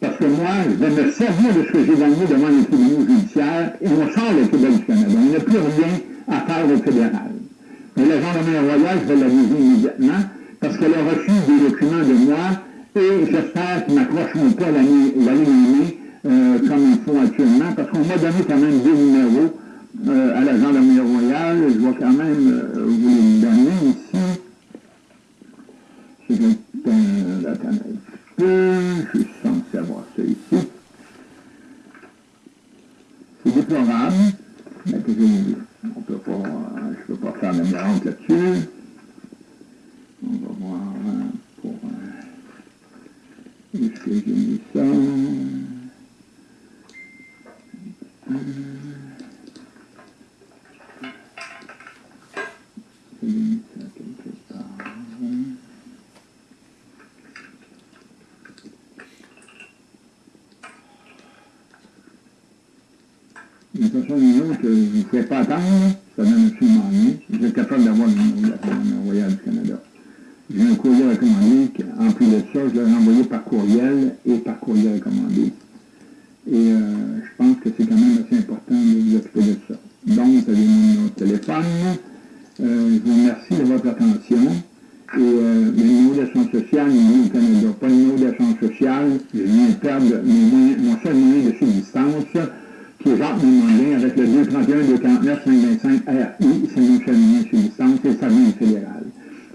parce que moi, je vais me servir de ce que j'ai gagné devant les tribunaux judiciaires et on sort le Québec du Canada. Il n'y a plus rien à faire au fédéral. Mais la gendarmerie royale, je vais l'aviser immédiatement parce qu'elle a reçu des documents de moi et j'espère qu'ils ne m'accrocheront pas la ligne euh, comme il faut actuellement, parce qu'on m'a donné quand même deux numéros euh, à la gendarmerie royale. Je vais quand même euh, vous les donner ici. C'est un, attends un peu, je suis censé avoir ça ici. C'est déplorable, mais que je, on peut pas, ne peux pas faire de miracle là-dessus. On va voir pour est-ce que j'ai mis ça j'ai mis ça quelque part. De toute façon, une autre, vous ne pouvez pas attendre, ça donne absolument rien. Vous êtes capable d'avoir le numéro de la Royale du Canada. j'ai un courrier recommandé. En plus de ça, je l'ai envoyé par courriel et par courrier recommandé. Et euh, je pense que c'est quand même assez important de vous occuper de ça. Donc, vous avez mon numéro de téléphone. Euh, je vous remercie de votre attention. Et euh, le numéro d'assurance sociale, numéro au Canada. Pas le numéro d'assurance sociale, je viens de perdre mon seul moyen de subsistance, qui est Jacques Normandin, avec le 231 249 525 RI, c'est mon seul moyen de subsistance, et ça vient fédéral.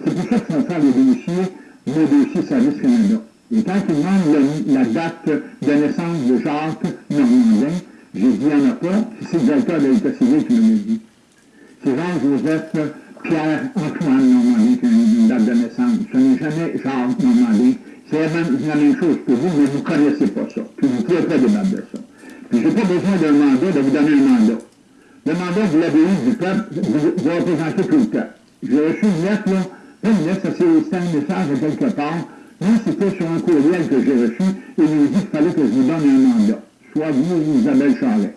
C'est pour ça qu'il faut faire les dossiers, mon dossier Service Canada. Et quand il demande la, date de naissance de Jacques Normandin, j'ai dit, il n'y en a pas, c'est le directeur de l'État civil qui me l'a dit. C'est Jean-Joseph Pierre-Antoine Normandin qui a une date de naissance. Ce n'est jamais Jacques Normandin. C'est la même, la même chose que vous, mais vous ne connaissez pas ça. Puis vous ne pouvez pas débattre de ça. Puis je n'ai pas besoin d'un mandat, de vous donner un mandat. Le mandat, vous l'avez eu du peuple, vous, vous représentez tout le temps. J'ai reçu une lettre, là, pas une lettre, ça c'est un message de quelque part, moi, c'était sur un courriel que j'ai reçu et m'a dit qu'il fallait que je vous donne un mandat, soit vous ou Isabelle Charlet.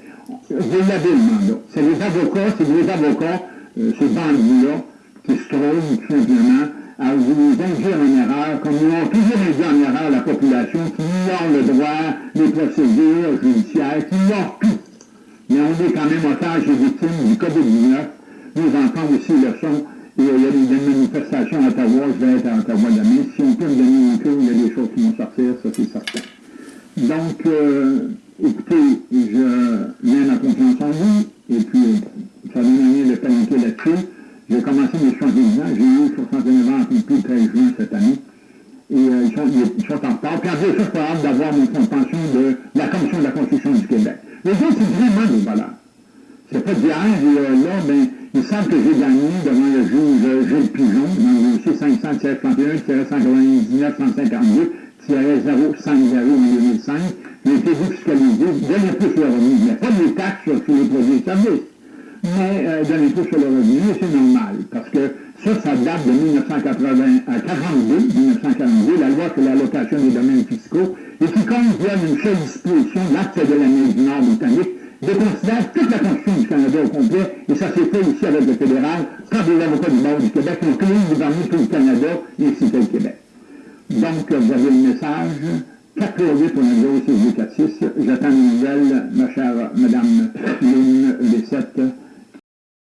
Vous l'avez le mandat. C'est les avocats, c'est les avocats, euh, ces bandits-là, qui se trouvent tout simplement à vous induire en erreur, comme nous avons toujours induit en erreur la population, qui ignore le droit, les procédures judiciaires, qui ignore tout. Mais on est quand même otage et victimes du COVID-19. Nous entendons aussi le son il y a des manifestations à Ottawa, je vais être à Ottawa demain. Si on peut me donner un coup, il y a des choses qui vont sortir, ça c'est certain. Donc, euh, écoutez, je mets ma confiance en vous, et puis ça donne rien de paniquer là-dessus. J'ai commencé mes 71 ans, j'ai eu 69 ans depuis le 13 juin cette année, et euh, ils, sont, ils, sont, en retard. Puis en je suis hâte d'avoir mon pension de la Commission de la construction du Québec. Les autres, c'est vraiment des valeurs. C'est pas d'hier, et euh, là, ben, il semble que j'ai gagné devant le juge Gilles Pigeon dans le dossier 531-199-152 050 en 2005. J'ai été fiscalisé de l'impôt sur le revenu. Il n'y a pas de taxes sur les produits et services, mais euh, l'impôt sur le revenu, c'est normal, parce que ça, ça date de 1942, 1942, la loi sur l'allocation des domaines fiscaux, et qui via une seule disposition, l'acte de l'Amérique du Nord britannique, déconsidère toute la Constitution du Canada au complet, et ça s'est fait ici avec le fédéral, par les avocats du barreau du Québec, incluant le gouvernement du Canada et ainsi que le Québec. Donc, vous avez le message. 4 88 pour l'Anglo, c'est 46. J'attends une nouvelle, ma chère Madame Lune Bessette.